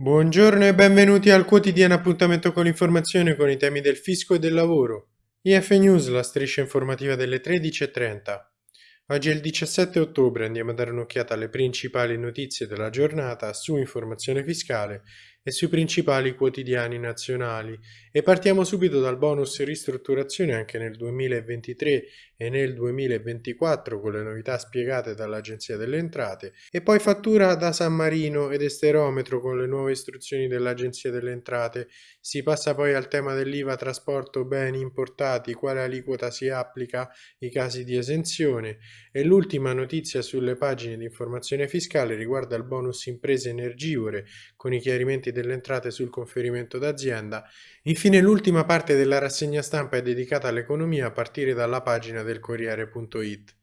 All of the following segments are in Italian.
Buongiorno e benvenuti al quotidiano appuntamento con l'informazione con i temi del fisco e del lavoro. IF News, la striscia informativa delle 13.30. Oggi è il 17 ottobre, andiamo a dare un'occhiata alle principali notizie della giornata su informazione fiscale e sui principali quotidiani nazionali e partiamo subito dal bonus ristrutturazione anche nel 2023 e nel 2024 con le novità spiegate dall'Agenzia delle Entrate e poi fattura da San Marino ed esterometro con le nuove istruzioni dell'Agenzia delle Entrate. Si passa poi al tema dell'IVA trasporto beni importati, quale aliquota si applica, i casi di esenzione e l'ultima notizia sulle pagine di informazione fiscale riguarda il bonus imprese energivore con i chiarimenti delle entrate sul conferimento d'azienda. Infine l'ultima parte della rassegna stampa è dedicata all'economia a partire dalla pagina del Corriere.it.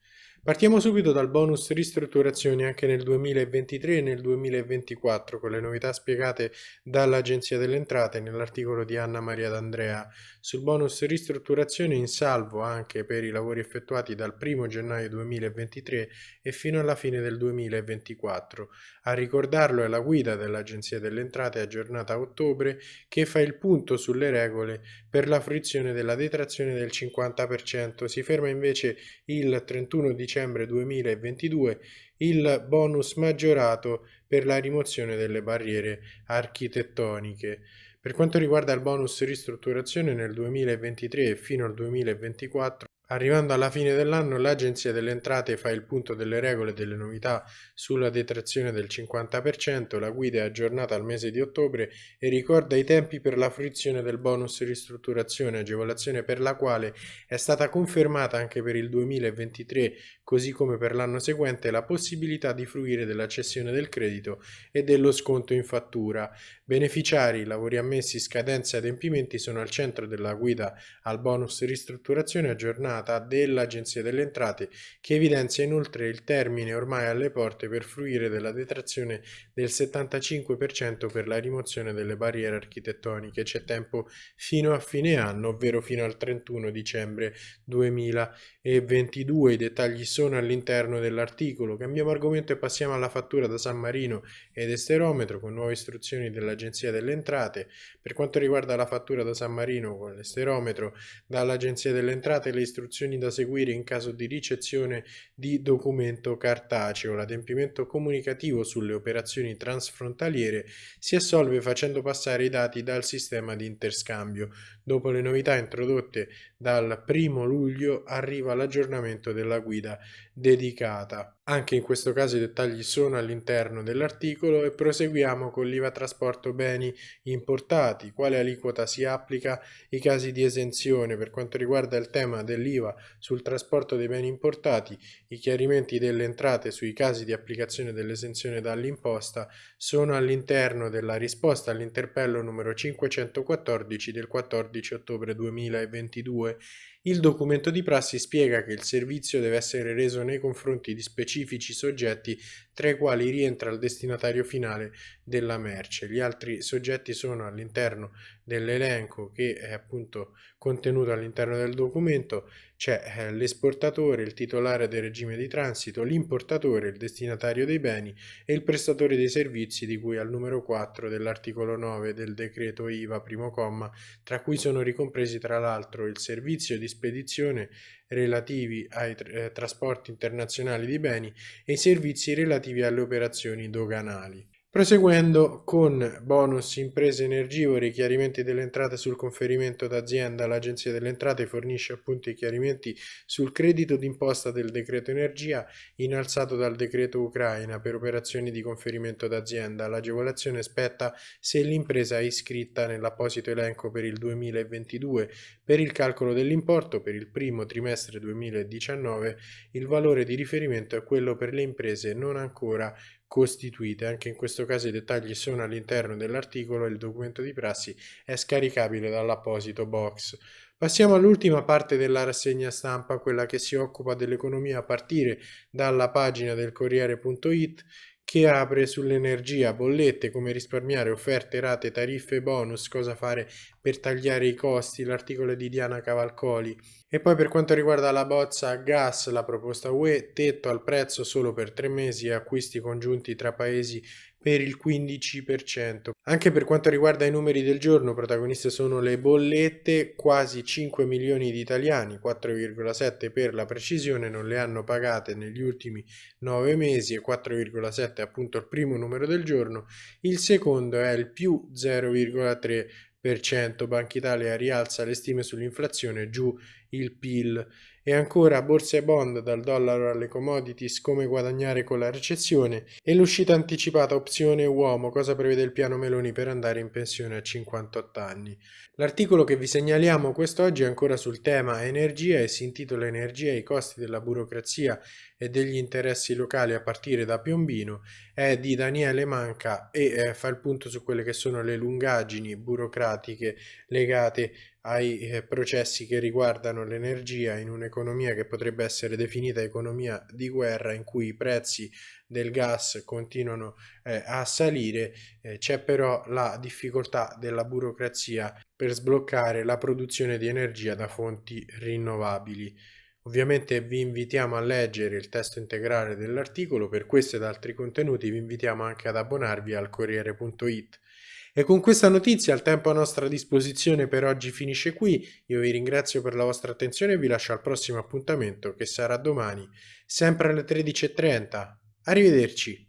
Partiamo subito dal bonus ristrutturazioni anche nel 2023 e nel 2024 con le novità spiegate dall'Agenzia delle Entrate nell'articolo di Anna Maria D'Andrea sul bonus ristrutturazione in salvo anche per i lavori effettuati dal 1 gennaio 2023 e fino alla fine del 2024. A ricordarlo è la guida dell'Agenzia delle Entrate aggiornata a ottobre che fa il punto sulle regole per la fruizione della detrazione del 50%. Si ferma invece il 31 dicembre dicembre 2022 il bonus maggiorato per la rimozione delle barriere architettoniche. Per quanto riguarda il bonus ristrutturazione nel 2023 e fino al 2024, Arrivando alla fine dell'anno l'Agenzia delle Entrate fa il punto delle regole e delle novità sulla detrazione del 50%, la guida è aggiornata al mese di ottobre e ricorda i tempi per la fruizione del bonus ristrutturazione, agevolazione per la quale è stata confermata anche per il 2023, così come per l'anno seguente, la possibilità di fruire della cessione del credito e dello sconto in fattura. Beneficiari, lavori ammessi, scadenze e adempimenti sono al centro della guida al bonus ristrutturazione aggiornata aggiornata dell'Agenzia delle Entrate che evidenzia inoltre il termine ormai alle porte per fruire della detrazione del 75% per la rimozione delle barriere architettoniche. C'è tempo fino a fine anno, ovvero fino al 31 dicembre 2022. I dettagli sono all'interno dell'articolo. Cambiamo argomento e passiamo alla fattura da San Marino ed esterometro con nuove istruzioni dell'Agenzia delle Entrate. Per quanto riguarda la fattura da San Marino con l'esterometro, dall'Agenzia delle Entrate le istruzioni istruzioni da seguire in caso di ricezione di documento cartaceo. L'adempimento comunicativo sulle operazioni transfrontaliere si assolve facendo passare i dati dal sistema di interscambio. Dopo le novità introdotte dal 1 luglio arriva l'aggiornamento della guida dedicata. Anche in questo caso i dettagli sono all'interno dell'articolo e proseguiamo con l'IVA trasporto beni importati, quale aliquota si applica, i casi di esenzione per quanto riguarda il tema dell'IVA sul trasporto dei beni importati, i chiarimenti delle entrate sui casi di applicazione dell'esenzione dall'imposta sono all'interno della risposta all'interpello numero 514 del 14 ottobre 2022 ouais. Il documento di prassi spiega che il servizio deve essere reso nei confronti di specifici soggetti tra i quali rientra il destinatario finale della merce. Gli altri soggetti sono all'interno dell'elenco che è appunto contenuto all'interno del documento, c'è eh, l'esportatore, il titolare del regime di transito, l'importatore, il destinatario dei beni e il prestatore dei servizi di cui al numero 4 dell'articolo 9 del decreto IVA primo comma, tra cui sono ricompresi tra l'altro il servizio di spedizione relativi ai eh, trasporti internazionali di beni e i servizi relativi alle operazioni doganali. Proseguendo con bonus imprese energivore, chiarimenti delle entrate sul conferimento d'azienda, l'Agenzia delle Entrate fornisce appunto i chiarimenti sul credito d'imposta del decreto energia innalzato dal decreto Ucraina per operazioni di conferimento d'azienda. L'agevolazione spetta se l'impresa è iscritta nell'apposito elenco per il 2022. Per il calcolo dell'importo per il primo trimestre 2019 il valore di riferimento è quello per le imprese non ancora costituite. Anche in questo caso i dettagli sono all'interno dell'articolo e il documento di prassi è scaricabile dall'apposito box. Passiamo all'ultima parte della rassegna stampa, quella che si occupa dell'economia a partire dalla pagina del Corriere.it che apre sull'energia, bollette, come risparmiare, offerte, rate, tariffe, bonus, cosa fare per tagliare i costi, l'articolo di Diana Cavalcoli. E poi per quanto riguarda la bozza gas, la proposta UE, tetto al prezzo solo per tre mesi e acquisti congiunti tra paesi per il 15%. Anche per quanto riguarda i numeri del giorno, protagoniste sono le bollette, quasi 5 milioni di italiani, 4,7 per la precisione, non le hanno pagate negli ultimi 9 mesi e 4,7 è appunto il primo numero del giorno, il secondo è il più 0,3%, Banca Italia rialza le stime sull'inflazione, giù il PIL e ancora borse e bond dal dollaro alle commodities come guadagnare con la recessione e l'uscita anticipata opzione uomo cosa prevede il piano Meloni per andare in pensione a 58 anni. L'articolo che vi segnaliamo quest'oggi è ancora sul tema energia e si intitola Energia e i costi della burocrazia e degli interessi locali a partire da Piombino, è di Daniele Manca e eh, fa il punto su quelle che sono le lungaggini burocratiche legate ai eh, processi che riguardano l'energia in un'economia che potrebbe essere definita economia di guerra in cui i prezzi del gas continuano eh, a salire, eh, c'è però la difficoltà della burocrazia per sbloccare la produzione di energia da fonti rinnovabili. Ovviamente vi invitiamo a leggere il testo integrale dell'articolo, per questo ed altri contenuti vi invitiamo anche ad abbonarvi al Corriere.it. E con questa notizia il tempo a nostra disposizione per oggi finisce qui, io vi ringrazio per la vostra attenzione e vi lascio al prossimo appuntamento che sarà domani, sempre alle 13.30. Arrivederci!